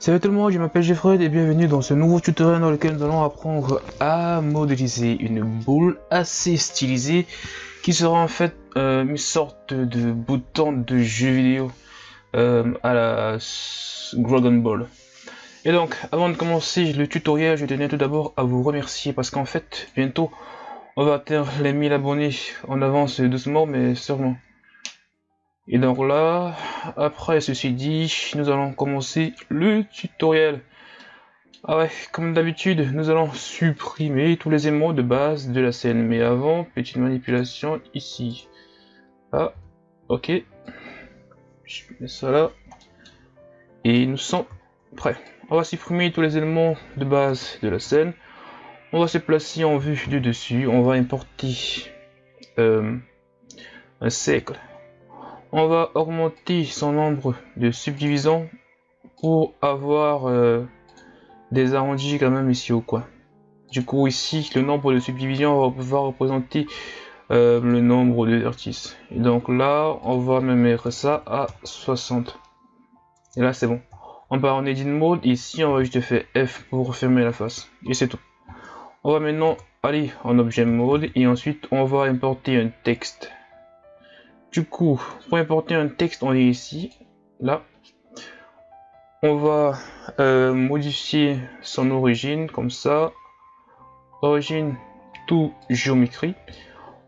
Salut tout le monde, je m'appelle Jeffrey et bienvenue dans ce nouveau tutoriel dans lequel nous allons apprendre à modéliser une boule assez stylisée qui sera en fait euh, une sorte de bouton de jeu vidéo euh, à la Dragon Ball. Et donc, avant de commencer le tutoriel, je tenais tout d'abord à vous remercier parce qu'en fait, bientôt, on va atteindre les 1000 abonnés. On avance doucement mais sûrement. Et donc là, après ceci dit, nous allons commencer le tutoriel. Ah ouais, comme d'habitude, nous allons supprimer tous les émots de base de la scène. Mais avant, petite manipulation ici. Ah, ok. Je mets ça là. Et nous sommes prêts. On va supprimer tous les éléments de base de la scène. On va se placer en vue du dessus. On va importer euh, un cercle on va augmenter son nombre de subdivisions pour avoir euh, des arrondis quand même ici au coin. Du coup ici le nombre de subdivisions va représenter euh, le nombre de vertices. Et donc là on va me mettre ça à 60. Et là c'est bon. On part en edit mode, ici on va juste faire F pour fermer la face. Et c'est tout. On va maintenant aller en objet mode et ensuite on va importer un texte. Du coup, pour importer un texte, on est ici, là. On va euh, modifier son origine, comme ça. Origine tout géométrie.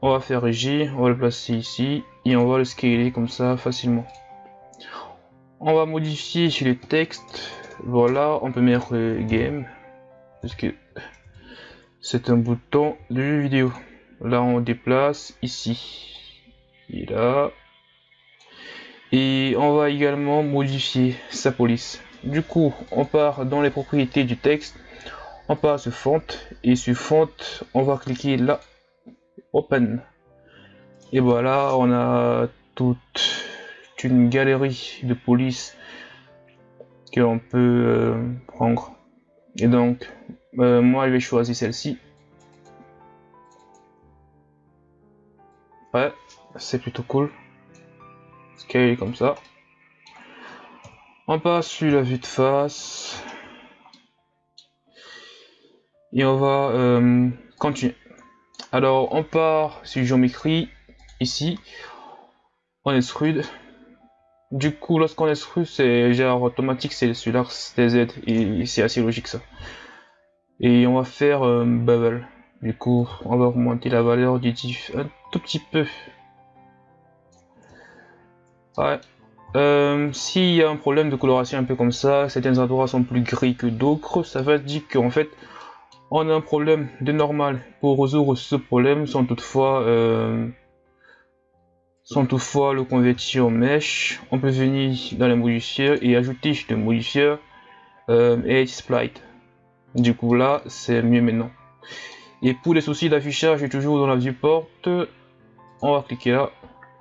On va faire G, on va le placer ici, et on va le scaler comme ça facilement. On va modifier les textes. Voilà, on peut mettre game, parce que c'est un bouton de vidéo. Là, on déplace ici là. Et on va également modifier sa police. Du coup, on part dans les propriétés du texte. On part sur font et sur font, on va cliquer là, open. Et voilà, on a toute une galerie de police que l'on peut euh, prendre. Et donc, euh, moi je vais choisir celle-ci. C'est plutôt cool. Scale comme ça. On passe sur la vue de face. Et on va euh, continuer. Alors on part sur géométrie ici. On extrude. Du coup lorsqu'on extrude c'est genre automatique c'est sur l'axe des Z et c'est assez logique ça. Et on va faire euh, bubble. Du coup on va augmenter la valeur du diff un tout petit peu Ouais. Euh, s'il y a un problème de coloration un peu comme ça, certains endroits sont plus gris que d'autres, ça veut dire qu'en fait, on a un problème de normal. Pour résoudre ce problème, sans toutefois, euh, sans toutefois le convertir en mesh, on peut venir dans les modifieurs et ajouter le modifieur euh, Edge. Du coup là, c'est mieux maintenant. Et pour les soucis d'affichage, toujours dans la viewport, on va cliquer là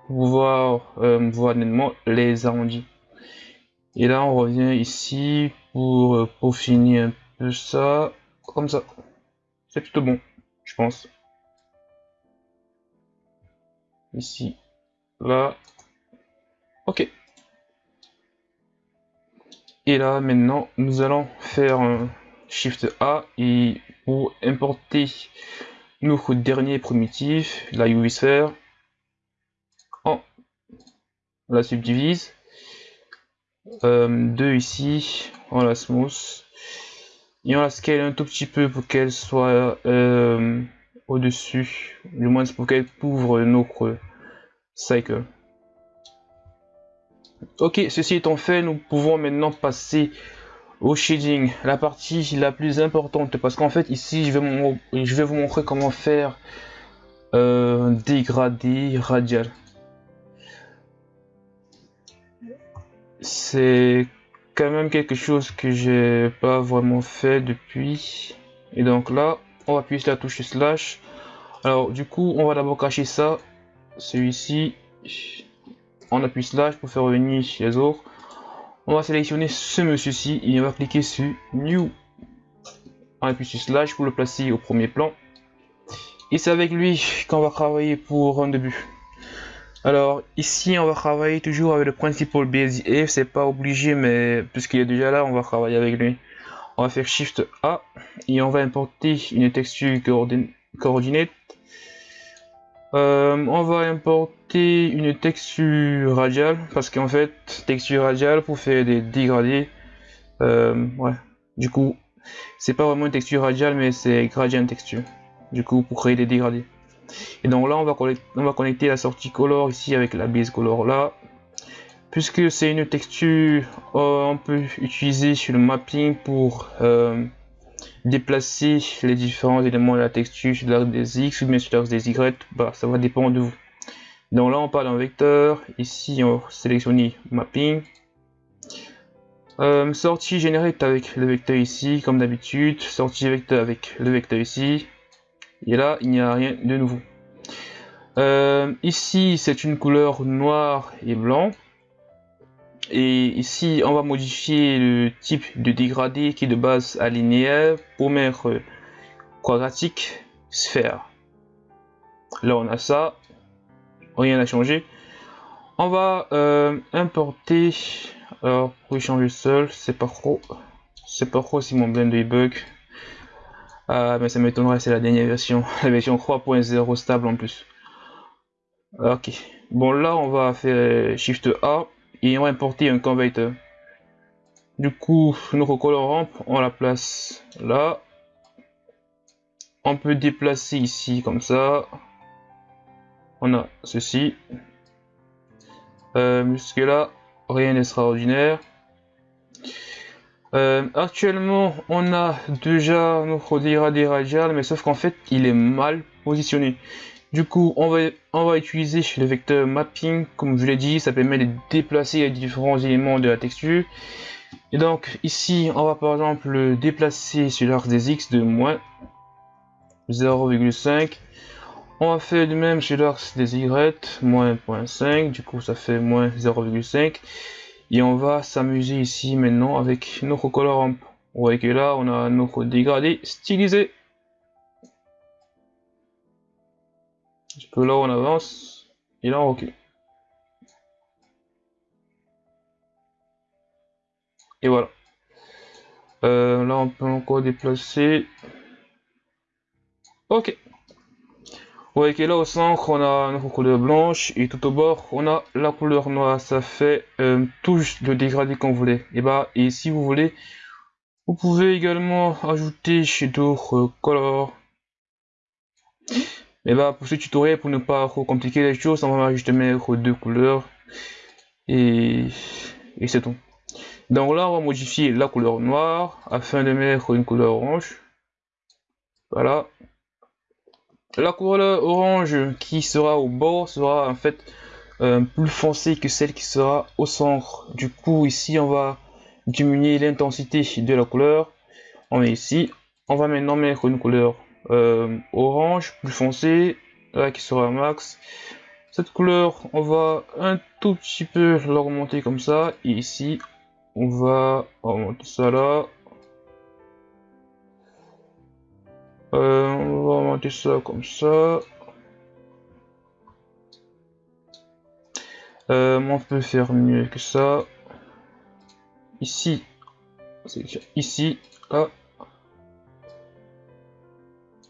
pouvoir euh, voir nettement les arrondis. Et là, on revient ici pour euh, peaufiner un peu ça, comme ça. C'est plutôt bon, je pense. Ici, là. Ok. Et là, maintenant, nous allons faire un Shift A et pour importer notre dernier primitif, la UV Sphere, la subdivise. Euh, deux ici, on la smooth. Et on la scale un tout petit peu pour qu'elle soit euh, au-dessus, du moins pour qu'elle couvre notre cycle. Ok, ceci étant fait, nous pouvons maintenant passer au shading, la partie la plus importante, parce qu'en fait ici je vais, je vais vous montrer comment faire euh, dégradé radial. C'est quand même quelque chose que j'ai pas vraiment fait depuis. Et donc là, on va appuyer sur la touche slash. Alors du coup, on va d'abord cacher ça, celui-ci. On appuie slash pour faire revenir les autres. On va sélectionner ce monsieur-ci et on va cliquer sur New. On appuie sur slash pour le placer au premier plan. Et c'est avec lui qu'on va travailler pour un début. Alors ici on va travailler toujours avec le principal BSDF, c'est pas obligé mais puisqu'il est déjà là on va travailler avec lui. On va faire Shift A et on va importer une texture coordinate. Euh, on va importer une texture radiale parce qu'en fait texture radiale pour faire des dégradés. Euh. Du coup c'est pas vraiment une texture radiale mais c'est gradient texture. Du coup pour créer des dégradés. Et donc là, on va, connecter, on va connecter la sortie color ici avec la base color là. Puisque c'est une texture, euh, on peut utiliser sur le mapping pour euh, déplacer les différents éléments de la texture sur l'axe des X ou bien sur l'axe des Y. Bah, ça va dépendre de vous. Donc là, on parle d'un vecteur. Ici, on va sélectionner mapping. Euh, sortie générée avec le vecteur ici, comme d'habitude. Sortie vecteur avec le vecteur ici. Et là, il n'y a rien de nouveau. Euh, ici, c'est une couleur noir et blanc. Et ici, on va modifier le type de dégradé qui est de base linéaire pour mettre quadratique, sphère. Là, on a ça. Rien n'a changé. On va euh, importer. Alors, pour changer seul, c'est pas trop. C'est pas trop si mon blender bug. Ah, mais ça m'étonnerait, c'est la dernière version. La version 3.0 stable en plus. Ok. Bon, là, on va faire Shift A et on va importer un converter. Du coup, notre colorant, on la place là. On peut déplacer ici comme ça. On a ceci. Euh, jusque là, rien d'extraordinaire. Euh, actuellement, on a déjà notre dégradé radial, mais sauf qu'en fait, il est mal positionné. Du coup, on va, utiliser le vecteur mapping, comme je l'ai dit, ça permet de déplacer les différents éléments de la texture. Et donc, ici, on va par exemple déplacer sur l'axe des X de moins 0,5. On va faire de même sur l'axe des Y, moins 0.5, du coup ça fait moins 0,5. Et on va s'amuser ici maintenant avec notre colorant. Vous voyez que là, on a notre dégradé stylisé. que là, on avance. Et là, on recule. Et voilà. Euh, là, on peut encore déplacer. Ok. Ouais, là au centre, on a notre couleur blanche et tout au bord, on a la couleur noire. Ça fait euh, tout le dégradé qu'on voulait. Et bah, et si vous voulez, vous pouvez également ajouter chez d'autres colors. Et bah, pour ce tutoriel, pour ne pas trop compliquer les choses, on va juste mettre deux couleurs et c'est tout. Donc là, on va modifier la couleur noire afin de mettre une couleur orange. Voilà. La couleur orange qui sera au bord sera en fait euh, plus foncée que celle qui sera au centre. Du coup, ici, on va diminuer l'intensité de la couleur. On met ici. On va maintenant mettre une couleur euh, orange plus foncée, là qui sera max. Cette couleur, on va un tout petit peu l'augmenter comme ça. Et ici, on va augmenter ça là. Euh, on va monter ça comme ça. Euh, on peut faire mieux que ça. Ici, ici, là,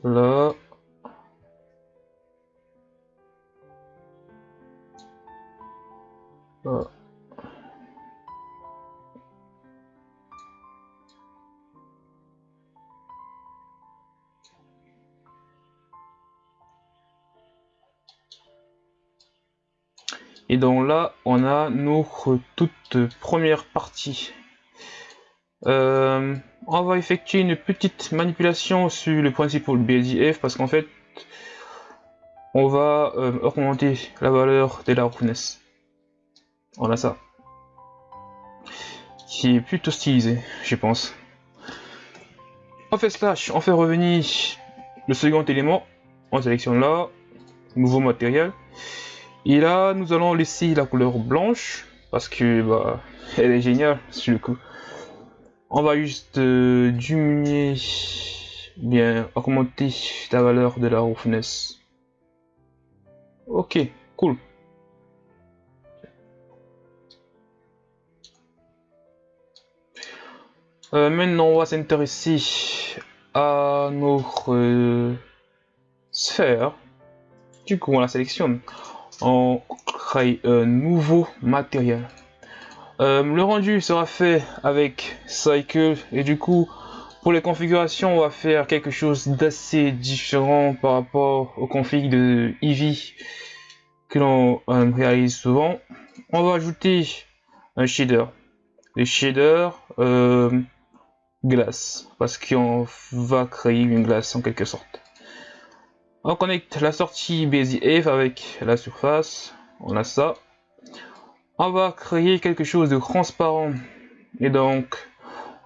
là. là. Et donc là, on a notre toute première partie. Euh, on va effectuer une petite manipulation sur le principal BSIF parce qu'en fait, on va euh, augmenter la valeur de la roughness. On a ça. Qui est plutôt stylisé, je pense. On fait slash, on fait revenir le second élément. On sélectionne là, nouveau matériel. Et là, nous allons laisser la couleur blanche, parce que bah, elle est géniale sur le coup. On va juste euh, diminuer, bien augmenter la valeur de la roughness. Ok, cool. Euh, maintenant, on va s'intéresser à notre euh, sphère. Du coup, on la sélectionne. On crée un nouveau matériel. Euh, le rendu sera fait avec Cycle et du coup, pour les configurations, on va faire quelque chose d'assez différent par rapport aux configs de Eevee que l'on réalise souvent. On va ajouter un shader. Le shader glace parce qu'on va créer une glace en quelque sorte. On connecte la sortie BZF avec la surface, on a ça. On va créer quelque chose de transparent et donc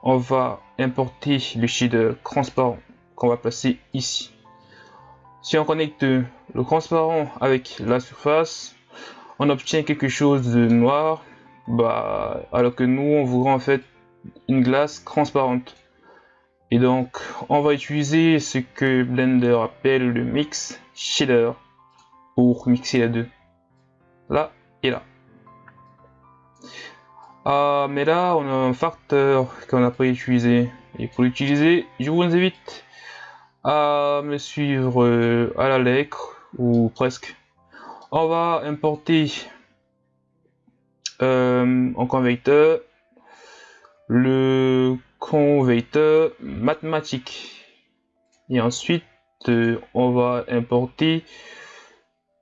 on va importer le shader transparent qu'on va placer ici. Si on connecte le transparent avec la surface, on obtient quelque chose de noir, bah, alors que nous on voudrait en fait une glace transparente. Et donc, on va utiliser ce que Blender appelle le mix shader pour mixer les deux. Là et là. Ah, mais là, on a un facteur qu'on n'a pas utilisé. Et pour l'utiliser, je vous invite à me suivre euh, à la lettre, ou presque. On va importer euh, en convecteur le converteur mathématique. Et ensuite euh, on va importer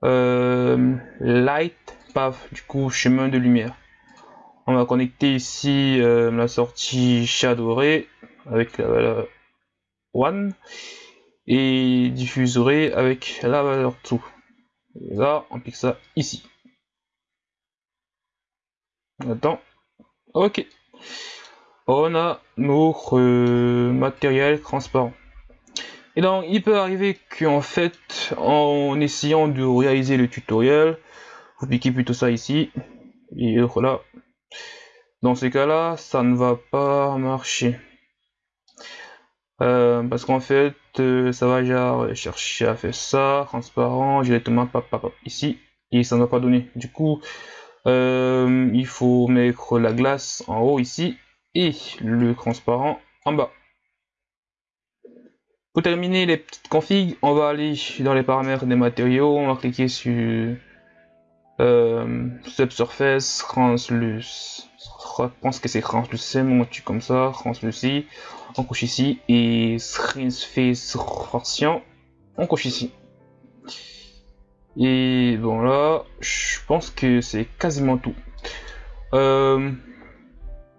euh, light path du coup chemin de lumière. On va connecter ici euh, la sortie shadow ray avec la valeur 1 et diffuser avec la valeur 2 et là on pique ça ici. Attends. Ok on a notre euh, matériel transparent. Et donc, il peut arriver qu'en fait, en essayant de réaliser le tutoriel, vous piquez plutôt ça ici, et voilà. Dans ces cas-là, ça ne va pas marcher. Euh, parce qu'en fait, euh, ça va genre chercher à faire ça, transparent, directement pas, ici, et ça ne va pas donner. Du coup, il faut mettre la glace en haut ici, et le transparent en bas. Pour terminer les petites configs, on va aller dans les paramètres des matériaux, on va cliquer sur euh, Subsurface, Transluce. Je pense que c'est translucent, on tue comme ça, translucent, on couche ici, et Face Version, on couche ici. Et bon là, je pense que c'est quasiment tout. Euh,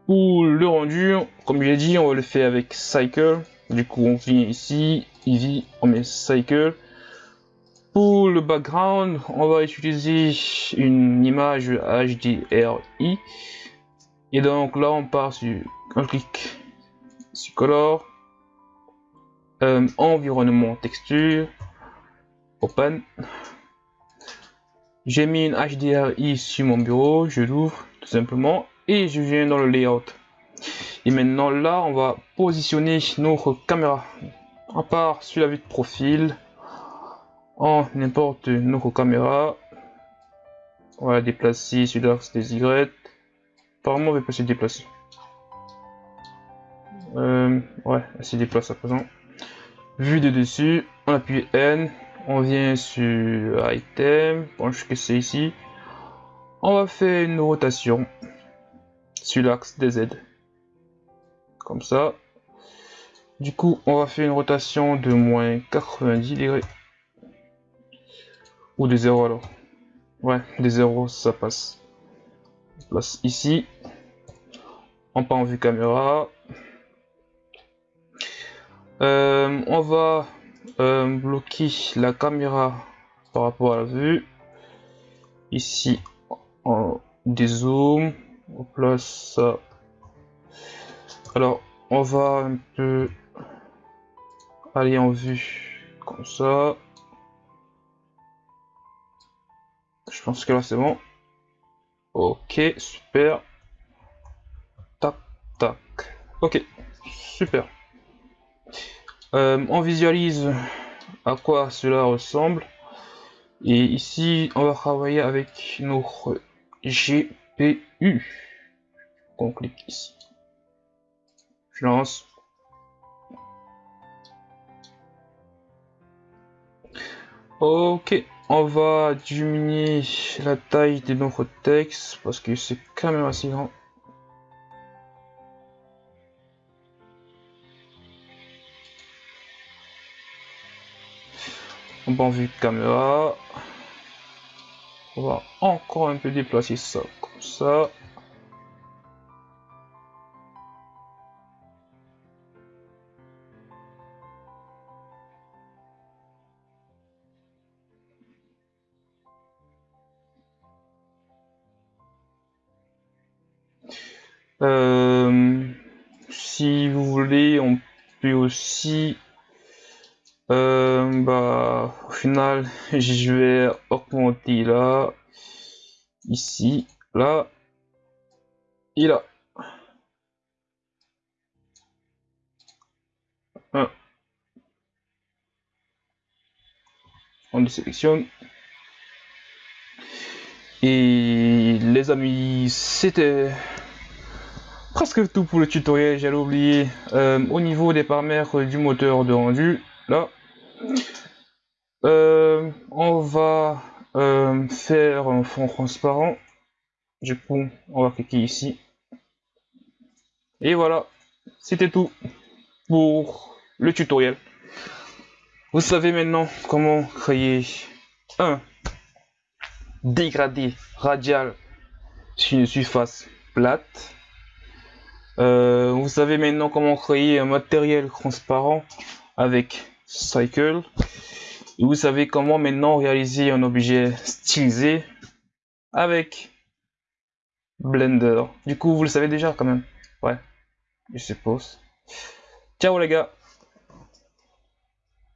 pour le rendu, comme j'ai dit, on va le faire avec Cycle. Du coup, on vient ici, Eevee, on met Cycle. Pour le background, on va utiliser une image HDRI. Et donc là, on part sur un clic sur Color, euh, Environnement Texture, Open. J'ai mis une HDRI sur mon bureau, je l'ouvre tout simplement et je viens dans le layout. Et maintenant là, on va positionner notre caméra. À part sur la vue de profil, on n'importe notre caméra. On va déplacer sur l'axe des Y. Apparemment, on va passer déplacer. Euh, ouais, elle se déplace à présent. Vue de dessus, on appuie N, on vient sur Item, pense que c'est ici. On va faire une rotation sur l'axe des Z. Comme ça. Du coup, on va faire une rotation de moins 90 degrés. Ou de 0 alors. Ouais, des 0, ça passe. place ici. On part en vue caméra. Euh, on va euh, bloquer la caméra par rapport à la vue. Ici, on dézoome on place ça. Alors, on va un peu aller en vue comme ça. Je pense que là c'est bon. Ok, super. Tac, tac. Ok, super. Euh, on visualise à quoi cela ressemble. Et ici, on va travailler avec notre G PU. On clique ici. Je lance. Ok, on va diminuer la taille de notre texte parce que c'est quand même assez grand. On va en vue caméra. On va encore un peu déplacer ça ça. Euh, si vous voulez, on peut aussi, euh, bah, au final, je vais augmenter là, ici, là, et là. On le sélectionne. Et les amis, c'était presque tout pour le tutoriel, j'allais oublier. Euh, au niveau des paramètres du moteur de rendu, là, euh, on va euh, faire un fond transparent. Du coup, on va cliquer ici. Et voilà, c'était tout pour le tutoriel. Vous savez maintenant comment créer un dégradé radial sur une surface plate euh, vous savez maintenant comment créer un matériel transparent avec Cycle. Et vous savez comment maintenant réaliser un objet stylisé avec Blender. Du coup, vous le savez déjà quand même. Ouais, je suppose. Ciao les gars